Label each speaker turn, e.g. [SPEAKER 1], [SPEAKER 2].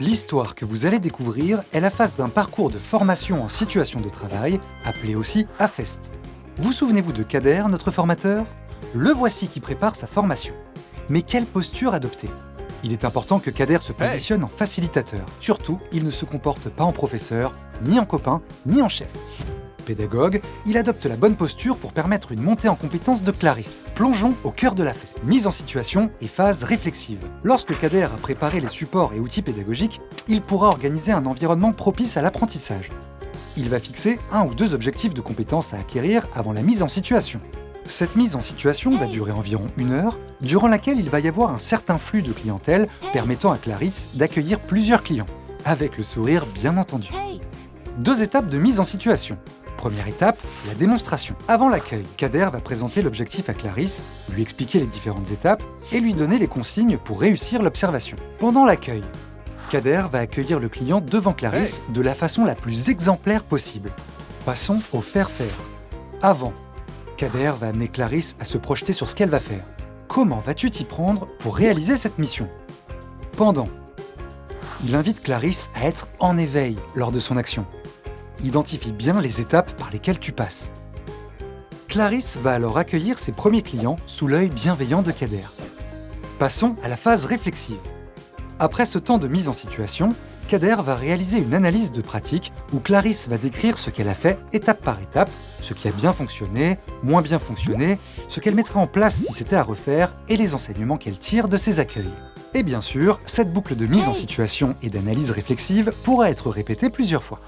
[SPEAKER 1] L'histoire que vous allez découvrir est la phase d'un parcours de formation en situation de travail, appelé aussi AFEST. Vous souvenez-vous de Kader, notre formateur? Le voici qui prépare sa formation. Mais quelle posture adopter? Il est important que Kader se positionne en facilitateur. Surtout, il ne se comporte pas en professeur, ni en copain, ni en chef pédagogue, il adopte la bonne posture pour permettre une montée en compétence de Clarisse. Plongeons au cœur de la fête. Mise en situation et phase réflexive. Lorsque Kader a préparé les supports et outils pédagogiques, il pourra organiser un environnement propice à l'apprentissage. Il va fixer un ou deux objectifs de compétences à acquérir avant la mise en situation. Cette mise en situation va durer environ une heure, durant laquelle il va y avoir un certain flux de clientèle permettant à Clarisse d'accueillir plusieurs clients, avec le sourire bien entendu. Deux étapes de mise en situation. Première étape, la démonstration. Avant l'accueil, Kader va présenter l'objectif à Clarisse, lui expliquer les différentes étapes et lui donner les consignes pour réussir l'observation. Pendant l'accueil, Kader va accueillir le client devant Clarisse de la façon la plus exemplaire possible. Passons au faire-faire. Avant, Kader va amener Clarisse à se projeter sur ce qu'elle va faire. Comment vas-tu t'y prendre pour réaliser cette mission? Pendant, il invite Clarisse à être en éveil lors de son action identifie bien les étapes par lesquelles tu passes. Clarisse va alors accueillir ses premiers clients sous l'œil bienveillant de Kader. Passons à la phase réflexive. Après ce temps de mise en situation, Kader va réaliser une analyse de pratique où Clarisse va décrire ce qu'elle a fait étape par étape, ce qui a bien fonctionné, moins bien fonctionné, ce qu'elle mettra en place si c'était à refaire et les enseignements qu'elle tire de ses accueils. Et bien sûr, cette boucle de mise en situation et d'analyse réflexive pourra être répétée plusieurs fois.